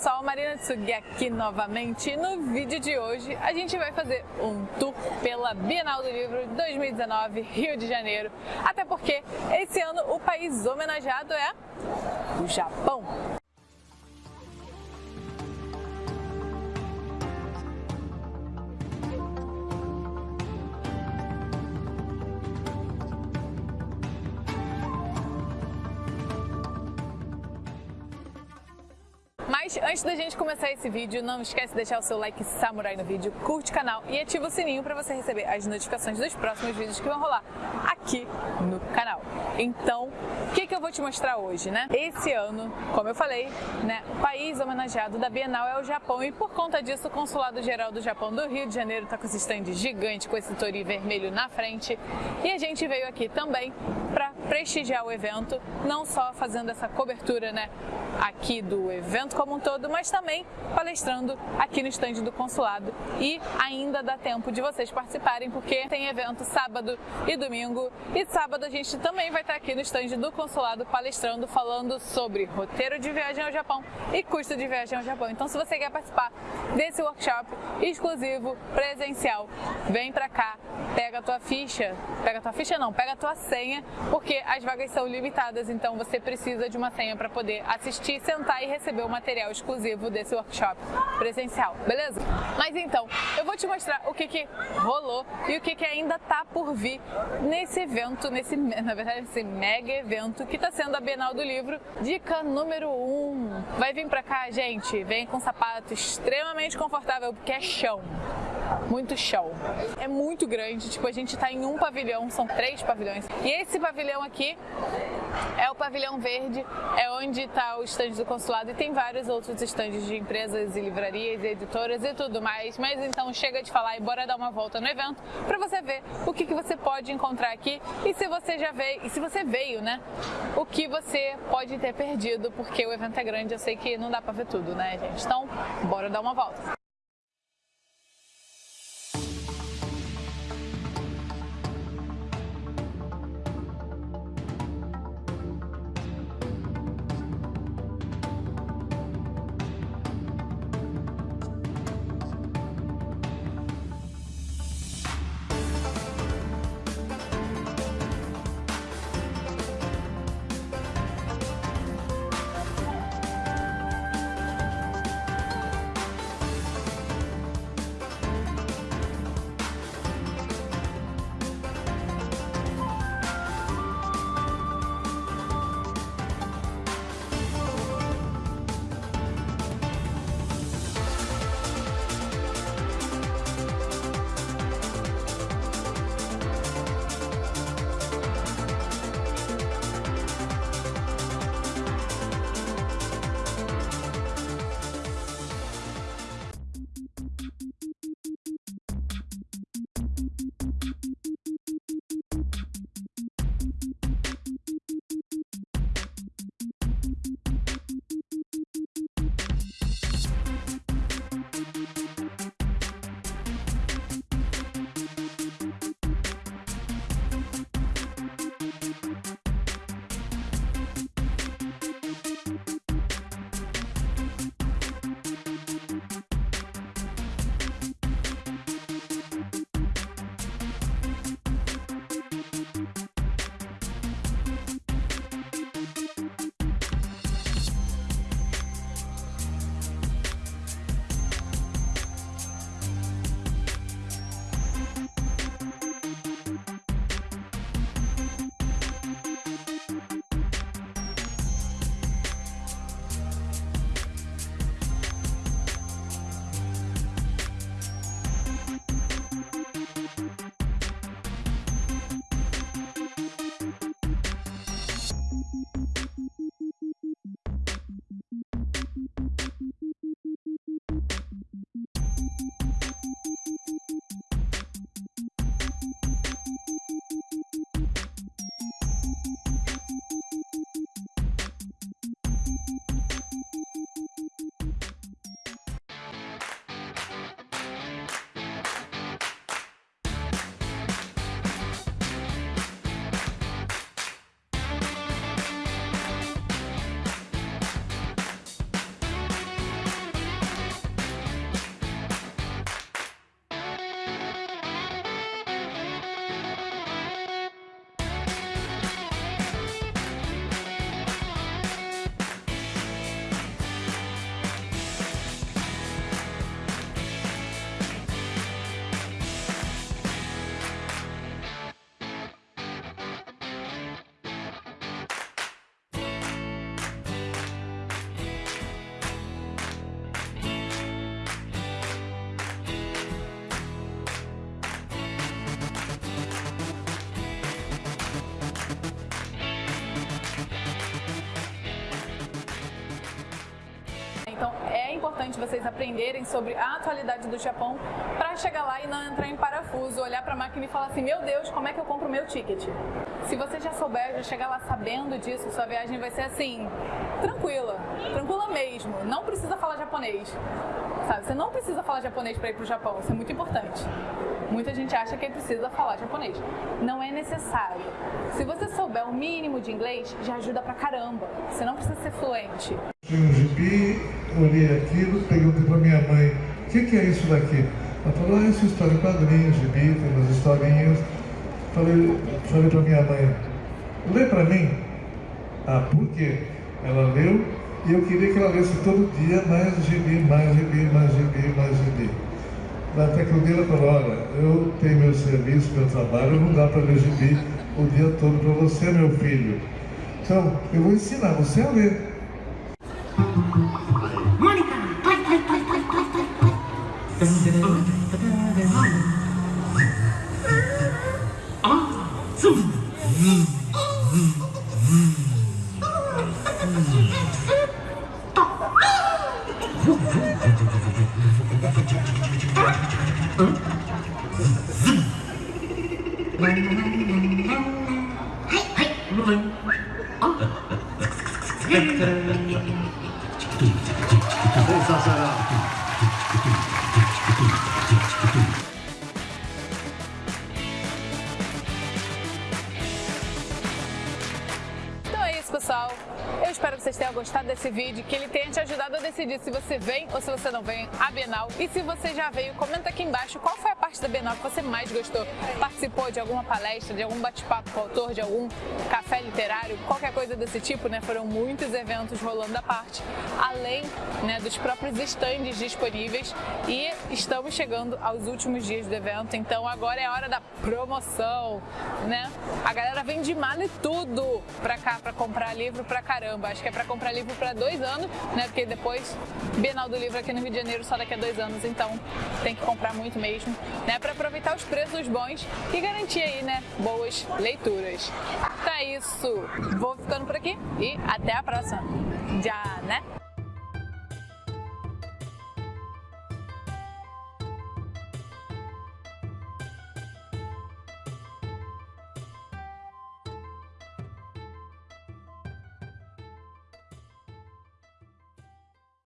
pessoal, Marina Tsugi aqui novamente. No vídeo de hoje a gente vai fazer um tour pela Bienal do Livro 2019 Rio de Janeiro. Até porque esse ano o país homenageado é o Japão. Mas antes da gente começar esse vídeo, não esquece de deixar o seu like samurai no vídeo, curte o canal e ativa o sininho para você receber as notificações dos próximos vídeos que vão rolar aqui no canal. Então, o que, que eu vou te mostrar hoje, né? Esse ano, como eu falei, né, o país homenageado da Bienal é o Japão e por conta disso o Consulado Geral do Japão do Rio de Janeiro está com esse stand gigante, com esse tori vermelho na frente e a gente veio aqui também para prestigiar o evento, não só fazendo essa cobertura, né, aqui do evento como um todo, mas também palestrando aqui no estande do consulado. E ainda dá tempo de vocês participarem porque tem evento sábado e domingo. E sábado a gente também vai estar aqui no estande do consulado palestrando, falando sobre roteiro de viagem ao Japão e custo de viagem ao Japão. Então se você quer participar desse workshop exclusivo, presencial, vem pra cá, pega a tua ficha, pega a tua ficha não, pega a tua senha, porque as vagas são limitadas, então você precisa de uma senha para poder assistir, sentar e receber o material material exclusivo desse workshop presencial, beleza? Mas então, eu vou te mostrar o que, que rolou e o que, que ainda tá por vir nesse evento, nesse, na verdade, esse mega evento que tá sendo a Bienal do Livro. Dica número 1, um, vai vir pra cá, gente, vem com sapato extremamente confortável, porque é chão muito chão. É muito grande, tipo, a gente tá em um pavilhão, são três pavilhões. E esse pavilhão aqui é o pavilhão verde, é onde tá o estande do consulado e tem vários outros estandes de empresas e livrarias e editoras e tudo mais. Mas então chega de falar e bora dar uma volta no evento para você ver o que, que você pode encontrar aqui e se você já veio, e se você veio, né? O que você pode ter perdido, porque o evento é grande, eu sei que não dá para ver tudo, né, gente? Então, bora dar uma volta. you vocês aprenderem sobre a atualidade do Japão para chegar lá e não entrar em parafuso, olhar para a máquina e falar assim, meu Deus, como é que eu compro meu ticket? Se você já souber, já chegar lá sabendo disso, sua viagem vai ser assim, tranquila, tranquila mesmo, não precisa falar japonês. Sabe, você não precisa falar japonês para ir para o Japão, isso é muito importante. Muita gente acha que precisa falar japonês. Não é necessário. Se você souber o mínimo de inglês, já ajuda pra caramba. Você não precisa ser fluente. Tinha um gibi, olhei aquilo, perguntei pra minha mãe, o que, que, é isso daqui? Ela falou, ah, isso é história em quadrinhos, gibi, tem umas historinhas. Falei, falei pra minha mãe, lê pra mim. Ah, por quê? Ela leu e eu queria que ela lesse todo dia mais gibi, mais gibi, mais gibi, mais gibi. Dia ela falou, eu tenho meu serviço, meu trabalho, não dá para ler o dia todo para você, meu filho. Então, eu vou ensinar você a ler. Mônica, vai, vai, vai, vai, vai, vai, vai. Ah. Então é isso, pessoal. Eu espero que vocês tenham gostado desse vídeo, que ele tenha te ajudado a decidir se você vem ou se você não vem à Bienal. E se você já veio, comenta aqui embaixo qual foi a parte da Bienal que você mais gostou. Participou de alguma palestra, de algum bate-papo com o autor, de algum café literário, qualquer coisa desse tipo, né? Foram muitos eventos rolando à parte, além né, dos próprios estandes disponíveis. E estamos chegando aos últimos dias do evento, então agora é a hora da promoção, né? A galera vem de mala e tudo pra cá, pra comprar livro pra caramba acho que é para comprar livro para dois anos, né? Porque depois, Bienal do Livro aqui no Rio de Janeiro só daqui a dois anos, então tem que comprar muito mesmo, né? Para aproveitar os preços bons e garantir aí, né? Boas leituras. É isso, vou ficando por aqui e até a próxima. Já, né?